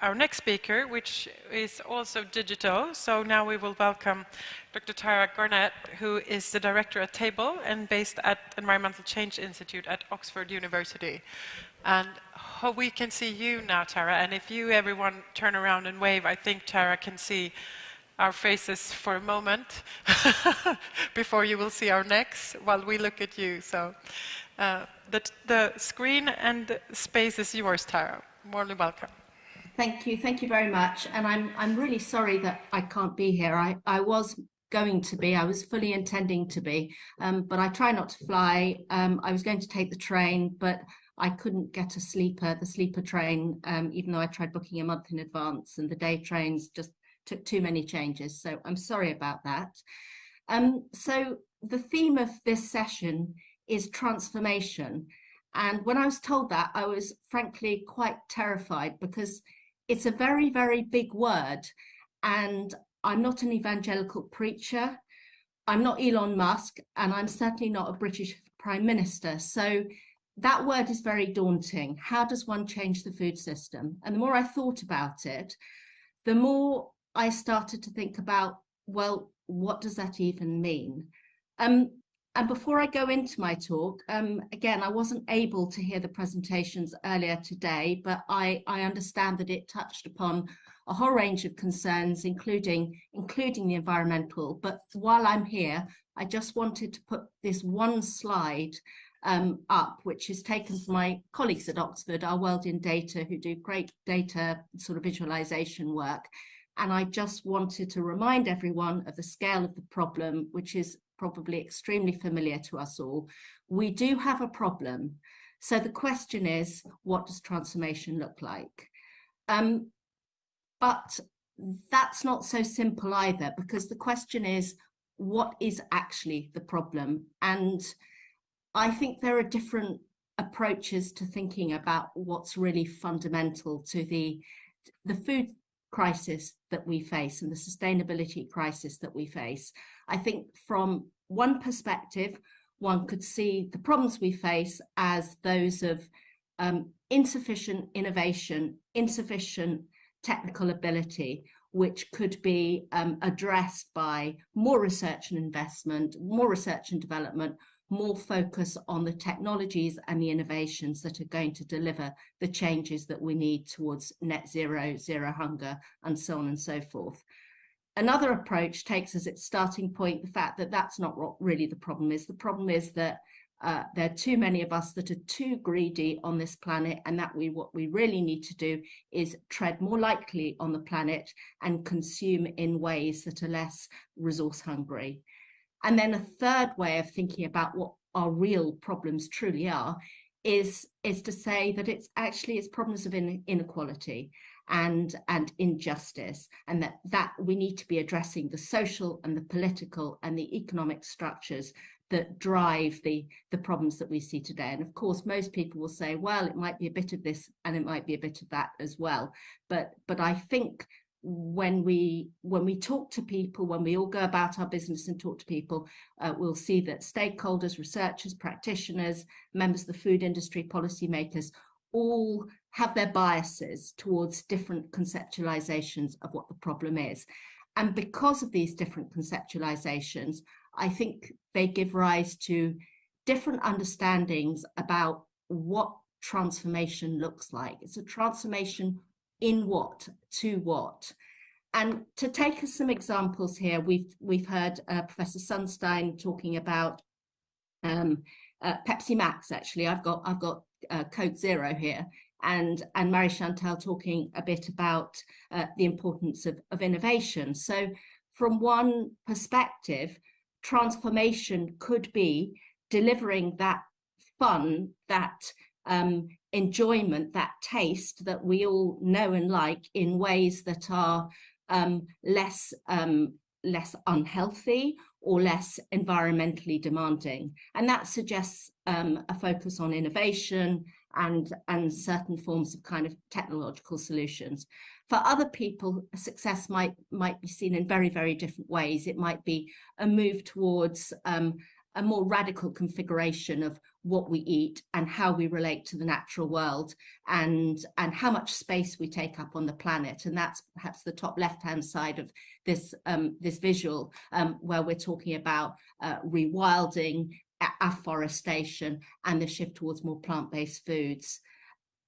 our next speaker, which is also digital. So now we will welcome Dr. Tara Garnett, who is the director at Table and based at Environmental Change Institute at Oxford University. And we can see you now, Tara. And if you, everyone, turn around and wave, I think Tara can see our faces for a moment before you will see our necks while we look at you. So uh, the, the screen and space is yours, Tara. Morely welcome. Thank you. Thank you very much. And I'm, I'm really sorry that I can't be here. I, I was going to be, I was fully intending to be, um, but I try not to fly. Um, I was going to take the train, but I couldn't get a sleeper, the sleeper train, um, even though I tried booking a month in advance and the day trains just took too many changes. So I'm sorry about that. Um, so the theme of this session is transformation. And when I was told that, I was frankly quite terrified because it's a very, very big word. And I'm not an evangelical preacher. I'm not Elon Musk, and I'm certainly not a British Prime Minister. So that word is very daunting. How does one change the food system? And the more I thought about it, the more I started to think about, well, what does that even mean? Um, and before I go into my talk, um, again, I wasn't able to hear the presentations earlier today, but I, I understand that it touched upon a whole range of concerns, including, including the environmental. But while I'm here, I just wanted to put this one slide um, up, which is taken from my colleagues at Oxford, our World in Data, who do great data sort of visualization work. And I just wanted to remind everyone of the scale of the problem, which is probably extremely familiar to us all. We do have a problem. So the question is, what does transformation look like? Um, but that's not so simple either, because the question is, what is actually the problem? And I think there are different approaches to thinking about what's really fundamental to the, the food crisis that we face and the sustainability crisis that we face. I think from one perspective, one could see the problems we face as those of um, insufficient innovation, insufficient technical ability, which could be um, addressed by more research and investment, more research and development, more focus on the technologies and the innovations that are going to deliver the changes that we need towards net zero, zero hunger, and so on and so forth. Another approach takes as its starting point the fact that that's not what really the problem is. The problem is that uh, there are too many of us that are too greedy on this planet and that we what we really need to do is tread more lightly on the planet and consume in ways that are less resource hungry. And then a third way of thinking about what our real problems truly are is, is to say that it's actually it's problems of inequality and and injustice and that that we need to be addressing the social and the political and the economic structures that drive the the problems that we see today. And of course most people will say well it might be a bit of this and it might be a bit of that as well. But but i think when we when we talk to people, when we all go about our business and talk to people, uh, we'll see that stakeholders, researchers, practitioners, members of the food industry, policymakers, all have their biases towards different conceptualizations of what the problem is. And because of these different conceptualizations, I think they give rise to different understandings about what transformation looks like. It's a transformation in what, to what. And to take us some examples here, we've we've heard uh, Professor Sunstein talking about um, uh, Pepsi Max. Actually, I've got I've got uh, Coke Zero here, and and Marie Chantal talking a bit about uh, the importance of, of innovation. So, from one perspective, transformation could be delivering that fun, that um, enjoyment, that taste that we all know and like in ways that are um, less um, less unhealthy or less environmentally demanding. And that suggests um, a focus on innovation and, and certain forms of kind of technological solutions. For other people, success might, might be seen in very, very different ways. It might be a move towards um, a more radical configuration of what we eat and how we relate to the natural world and and how much space we take up on the planet. And that's perhaps the top left hand side of this um, this visual um, where we're talking about uh, rewilding afforestation and the shift towards more plant-based foods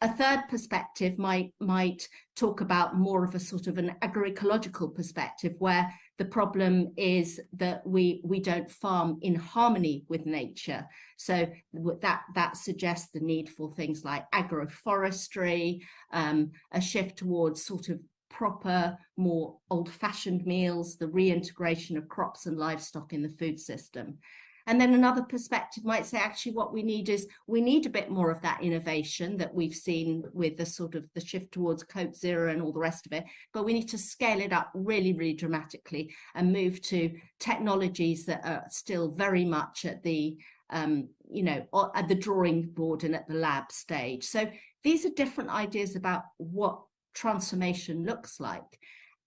a third perspective might might talk about more of a sort of an agroecological perspective where the problem is that we we don't farm in harmony with nature. So that that suggests the need for things like agroforestry, um, a shift towards sort of proper, more old-fashioned meals, the reintegration of crops and livestock in the food system. And then another perspective might say, actually, what we need is we need a bit more of that innovation that we've seen with the sort of the shift towards Coke Zero and all the rest of it. But we need to scale it up really, really dramatically and move to technologies that are still very much at the um, you know, at the drawing board and at the lab stage. So these are different ideas about what transformation looks like.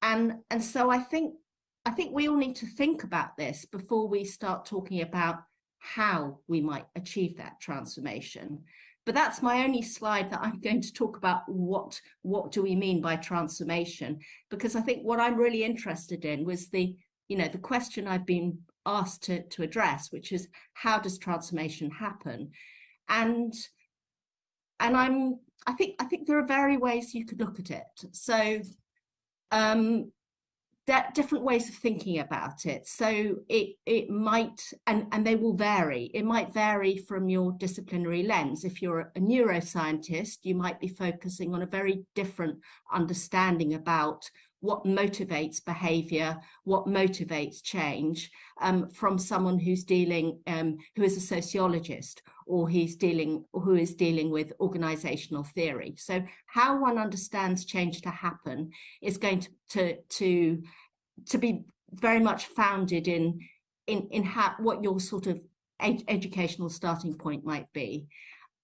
And, and so I think I think we all need to think about this before we start talking about how we might achieve that transformation. But that's my only slide that I'm going to talk about what, what do we mean by transformation? Because I think what I'm really interested in was the, you know, the question I've been asked to, to address, which is how does transformation happen? And and I'm I think I think there are very ways you could look at it. So um, different ways of thinking about it. So it it might and and they will vary. It might vary from your disciplinary lens. If you're a neuroscientist, you might be focusing on a very different understanding about what motivates behavior, what motivates change um, from someone who's dealing, um, who is a sociologist or he's dealing, who is dealing with organizational theory. So how one understands change to happen is going to, to, to, to be very much founded in, in, in how, what your sort of ed educational starting point might be.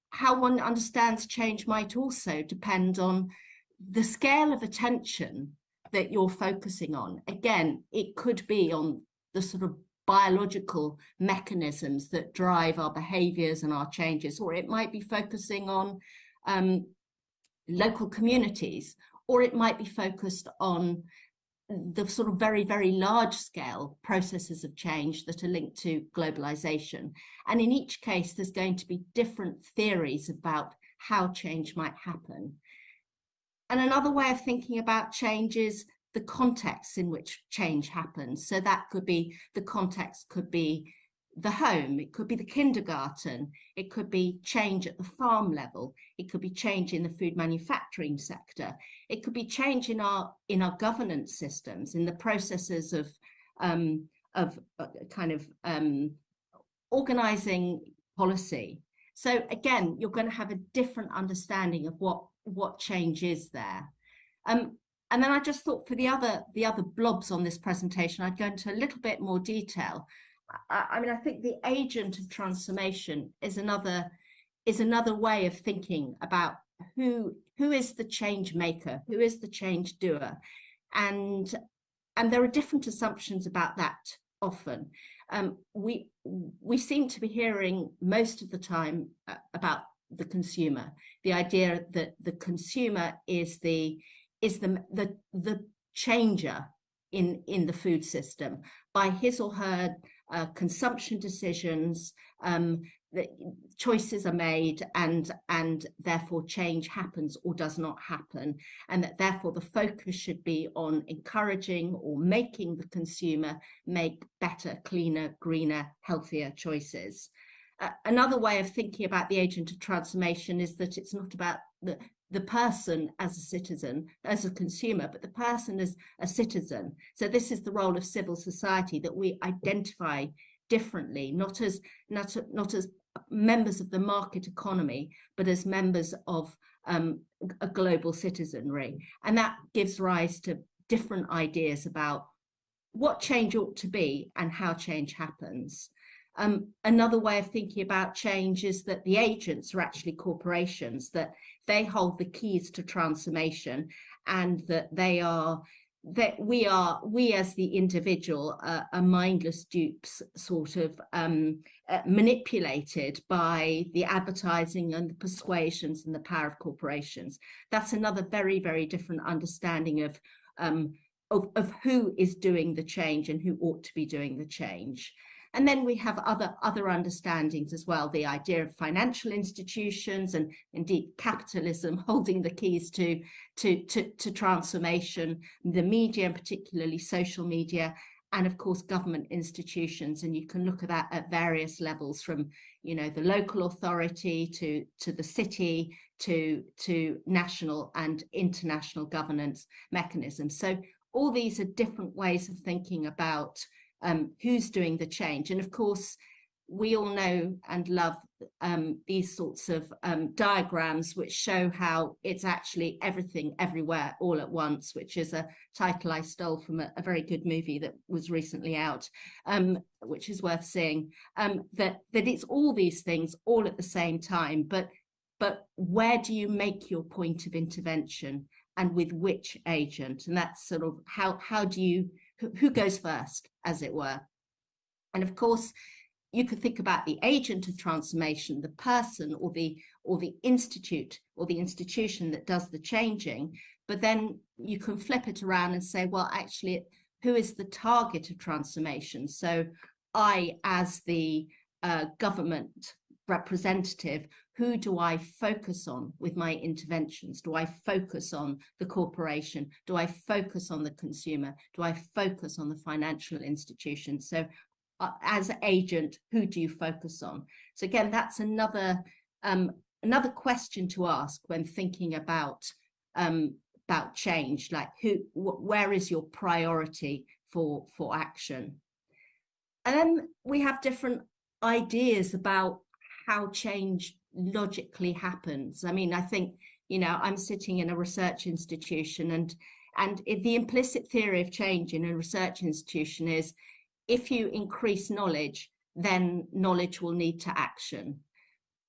How one understands change might also depend on the scale of attention that you're focusing on. Again, it could be on the sort of biological mechanisms that drive our behaviors and our changes, or it might be focusing on um, local communities, or it might be focused on the sort of very, very large scale processes of change that are linked to globalization. And in each case, there's going to be different theories about how change might happen. And another way of thinking about change is the context in which change happens. So that could be, the context could be the home, it could be the kindergarten, it could be change at the farm level, it could be change in the food manufacturing sector, it could be change in our in our governance systems, in the processes of um, of uh, kind of um, organizing policy. So again, you're going to have a different understanding of what what change is there. Um, and then I just thought for the other the other blobs on this presentation, I'd go into a little bit more detail. I, I mean, I think the agent of transformation is another is another way of thinking about who who is the change maker, who is the change doer, and and there are different assumptions about that often. Um, we we seem to be hearing most of the time uh, about the consumer, the idea that the consumer is the is the the the changer in in the food system. By his or her uh, consumption decisions um, the choices are made and and therefore change happens or does not happen. And that therefore the focus should be on encouraging or making the consumer make better cleaner greener healthier choices another way of thinking about the agent of transformation is that it's not about the, the person as a citizen, as a consumer, but the person as a citizen. So this is the role of civil society that we identify differently, not as not, not as members of the market economy, but as members of um, a global citizenry. And that gives rise to different ideas about what change ought to be and how change happens. Um, another way of thinking about change is that the agents are actually corporations, that they hold the keys to transformation and that they are that we are we as the individual uh, are mindless dupes sort of um, uh, manipulated by the advertising and the persuasions and the power of corporations. That's another very very different understanding of um, of, of who is doing the change and who ought to be doing the change and then we have other, other understandings as well, the idea of financial institutions and indeed capitalism holding the keys to, to, to, to transformation, the media and particularly social media, and of course government institutions. And you can look at that at various levels from you know the local authority to to the city to to national and international governance mechanisms. So all these are different ways of thinking about um, who's doing the change. And of course, we all know and love um, these sorts of um, diagrams which show how it's actually everything everywhere all at once, which is a title I stole from a, a very good movie that was recently out, um, which is worth seeing, um, that, that it's all these things all at the same time, but, but where do you make your point of intervention and with which agent? And that's sort of how, how do you who goes first, as it were. And of course, you could think about the agent of transformation, the person or the or the institute or the institution that does the changing, but then you can flip it around and say, well, actually, who is the target of transformation? So I, as the uh, government representative, who do I focus on with my interventions? Do I focus on the corporation? Do I focus on the consumer? Do I focus on the financial institution? So uh, as agent, who do you focus on? So again, that's another um, another question to ask when thinking about um, about change, like who, where is your priority for for action? And then we have different ideas about how change logically happens. I mean, I think, you know, I'm sitting in a research institution and and the implicit theory of change in a research institution is if you increase knowledge, then knowledge will need to action.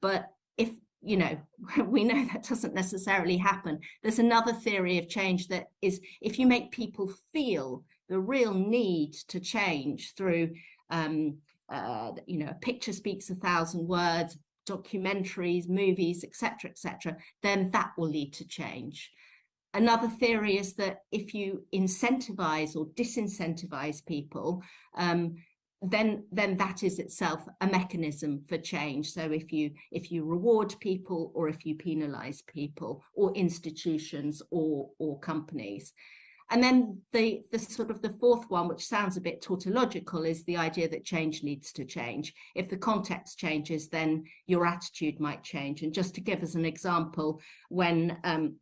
But if, you know, we know that doesn't necessarily happen. There's another theory of change that is if you make people feel the real need to change through um, uh, you know, a picture speaks a thousand words, documentaries, movies, etc., etc., then that will lead to change. Another theory is that if you incentivize or disincentivize people, um, then then that is itself a mechanism for change. So if you if you reward people or if you penalize people or institutions or or companies. And then the, the sort of the fourth one, which sounds a bit tautological, is the idea that change needs to change. If the context changes, then your attitude might change. And just to give us an example, when um,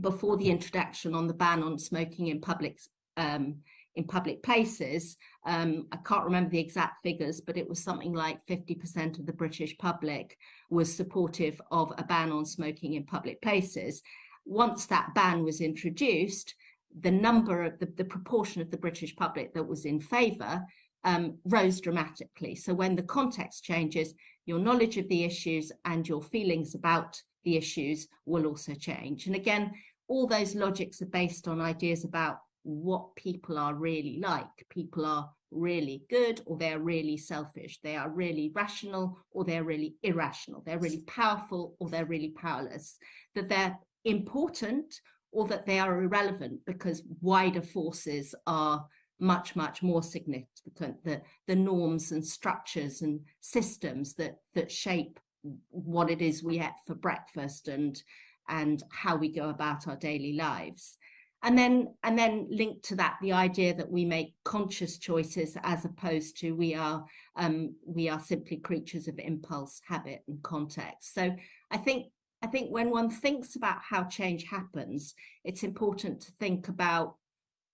before the introduction on the ban on smoking in public um, in public places, um, I can't remember the exact figures, but it was something like 50% of the British public was supportive of a ban on smoking in public places. Once that ban was introduced, the number of the, the proportion of the British public that was in favour um, rose dramatically. So when the context changes, your knowledge of the issues and your feelings about the issues will also change. And again, all those logics are based on ideas about what people are really like. People are really good or they're really selfish. They are really rational or they're really irrational. They're really powerful or they're really powerless. That they're important or that they are irrelevant because wider forces are much, much more significant, the, the norms and structures and systems that, that shape what it is we eat for breakfast and, and how we go about our daily lives. And then, and then linked to that, the idea that we make conscious choices as opposed to we are, um, we are simply creatures of impulse, habit and context. So I think I think when one thinks about how change happens, it's important to think about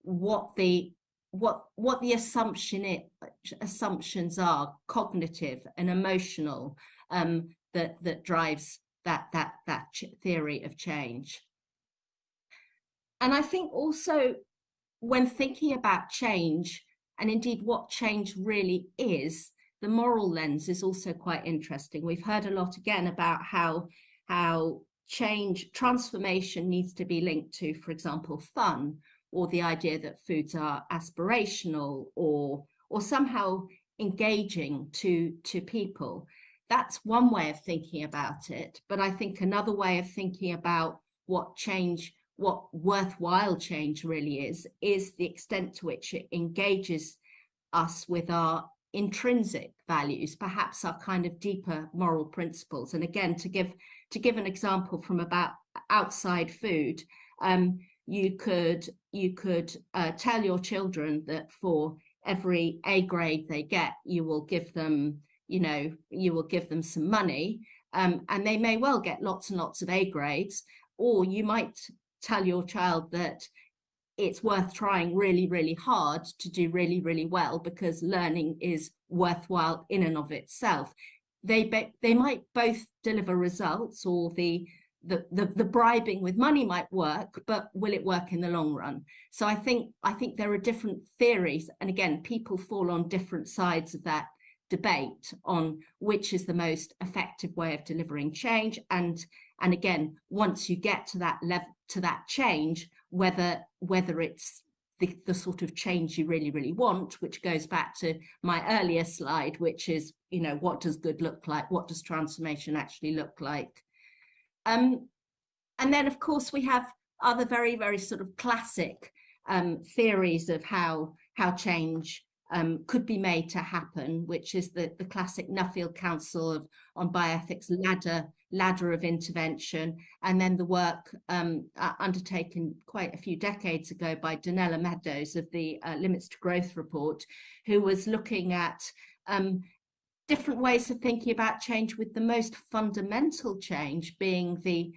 what the what what the assumption it, assumptions are, cognitive and emotional, um, that that drives that that that theory of change. And I think also when thinking about change, and indeed what change really is, the moral lens is also quite interesting. We've heard a lot again about how how change, transformation needs to be linked to, for example, fun or the idea that foods are aspirational or or somehow engaging to to people. That's one way of thinking about it but i think another way of thinking about what change what worthwhile change really is is the extent to which it engages us with our intrinsic values perhaps our kind of deeper moral principles. And again to give to give an example from about outside food um, you could you could uh, tell your children that for every A grade they get, you will give them, you know, you will give them some money, um, and they may well get lots and lots of A grades, or you might tell your child that it's worth trying really, really hard to do really, really well because learning is worthwhile in and of itself. They they might both deliver results, or the the, the, the bribing with money might work, but will it work in the long run? So I think I think there are different theories, and again, people fall on different sides of that debate on which is the most effective way of delivering change. And and again, once you get to that level to that change, whether whether it's the, the sort of change you really, really want, which goes back to my earlier slide, which is, you know, what does good look like? What does transformation actually look like? Um, and then, of course, we have other very, very sort of classic um, theories of how how change um, could be made to happen, which is the, the classic Nuffield Council of, on Bioethics ladder ladder of intervention, and then the work um, uh, undertaken quite a few decades ago by Donella Meadows of the uh, Limits to Growth report, who was looking at um, different ways of thinking about change with the most fundamental change being the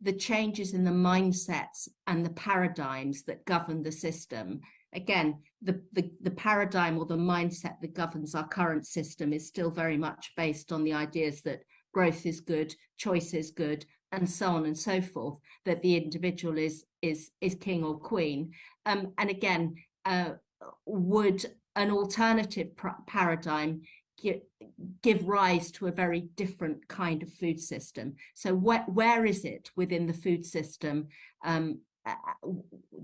the changes in the mindsets and the paradigms that govern the system again the, the the paradigm or the mindset that governs our current system is still very much based on the ideas that growth is good choice is good and so on and so forth that the individual is is is king or queen um, and again uh, would an alternative paradigm give rise to a very different kind of food system. So wh where is it within the food system um,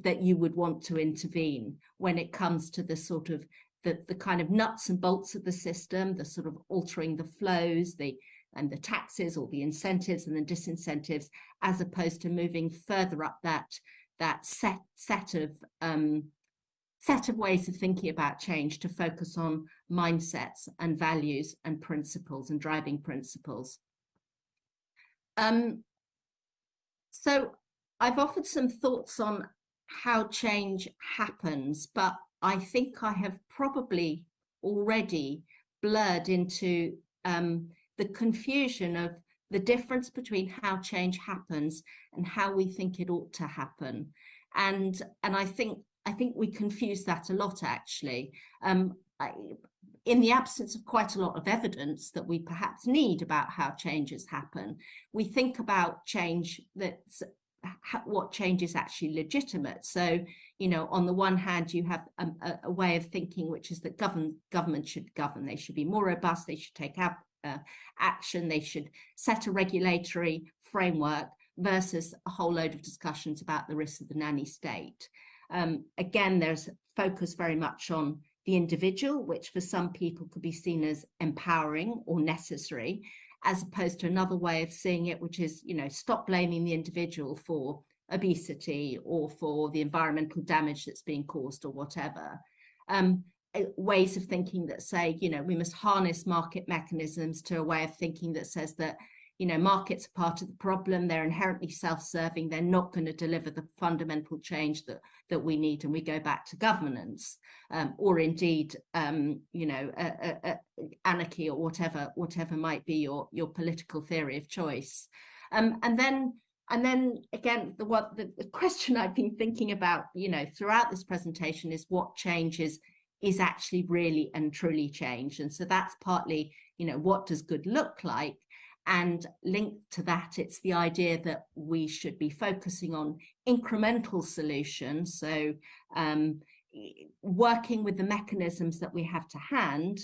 that you would want to intervene when it comes to the sort of the, the kind of nuts and bolts of the system, the sort of altering the flows, the and the taxes or the incentives and the disincentives, as opposed to moving further up that that set set of um, set of ways of thinking about change to focus on mindsets and values and principles and driving principles. Um, so I've offered some thoughts on how change happens, but I think I have probably already blurred into um, the confusion of the difference between how change happens and how we think it ought to happen. And, and I think I think we confuse that a lot actually. Um, I, in the absence of quite a lot of evidence that we perhaps need about how changes happen, we think about change that's what change is actually legitimate. So, you know, on the one hand, you have a, a way of thinking, which is that govern, government should govern. They should be more robust. They should take up, uh, action. They should set a regulatory framework versus a whole load of discussions about the risks of the nanny state. Um, again, there's focus very much on the individual, which for some people could be seen as empowering or necessary, as opposed to another way of seeing it, which is, you know, stop blaming the individual for obesity or for the environmental damage that's being caused or whatever. Um, ways of thinking that say, you know, we must harness market mechanisms to a way of thinking that says that you know, markets are part of the problem. They're inherently self-serving. They're not going to deliver the fundamental change that that we need. And we go back to governance, um, or indeed, um, you know, anarchy or whatever whatever might be your your political theory of choice. Um, and then and then again, the what the, the question I've been thinking about, you know, throughout this presentation is what changes is actually really and truly change. And so that's partly, you know, what does good look like? And linked to that, it's the idea that we should be focusing on incremental solutions. So um, working with the mechanisms that we have to hand,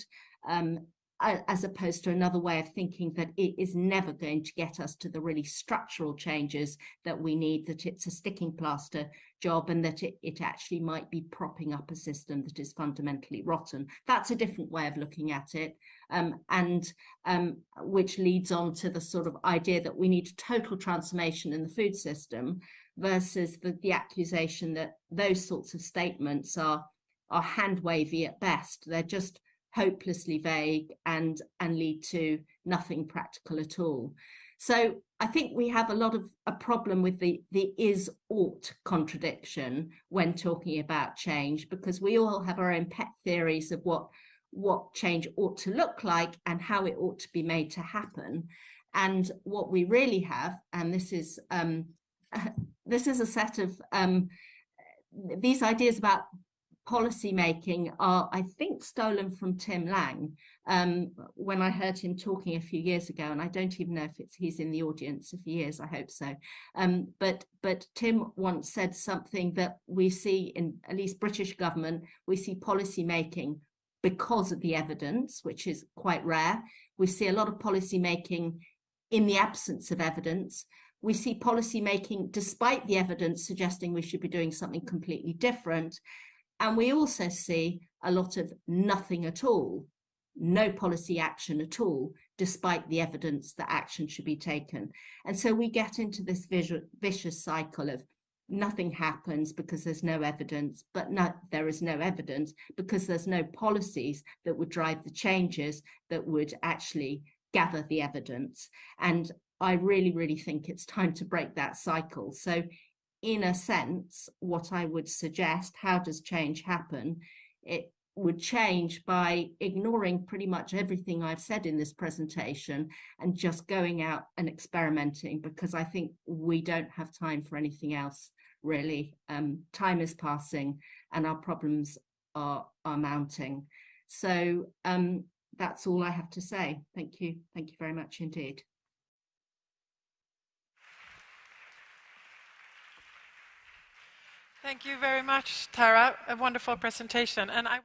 um, as opposed to another way of thinking that it is never going to get us to the really structural changes that we need, that it's a sticking plaster job and that it, it actually might be propping up a system that is fundamentally rotten. That's a different way of looking at it um, and um, which leads on to the sort of idea that we need total transformation in the food system versus the, the accusation that those sorts of statements are, are hand wavy at best. They're just hopelessly vague and and lead to nothing practical at all. So i think we have a lot of a problem with the the is ought contradiction when talking about change because we all have our own pet theories of what what change ought to look like and how it ought to be made to happen. And what we really have and this is um this is a set of um these ideas about policy making are, I think, stolen from Tim Lang um, when I heard him talking a few years ago, and I don't even know if it's he's in the audience. If he is, I hope so. Um, but but Tim once said something that we see in at least British government, we see policy making because of the evidence, which is quite rare. We see a lot of policy making in the absence of evidence. We see policy making despite the evidence suggesting we should be doing something completely different. And we also see a lot of nothing at all, no policy action at all, despite the evidence that action should be taken. And so we get into this vicious cycle of nothing happens because there's no evidence, but no, there is no evidence because there's no policies that would drive the changes that would actually gather the evidence. And I really, really think it's time to break that cycle. So in a sense, what I would suggest, how does change happen? It would change by ignoring pretty much everything I've said in this presentation and just going out and experimenting because I think we don't have time for anything else really. Um, time is passing and our problems are, are mounting. So um, that's all I have to say. Thank you. Thank you very much indeed. Thank you very much, Tara. A wonderful presentation. And I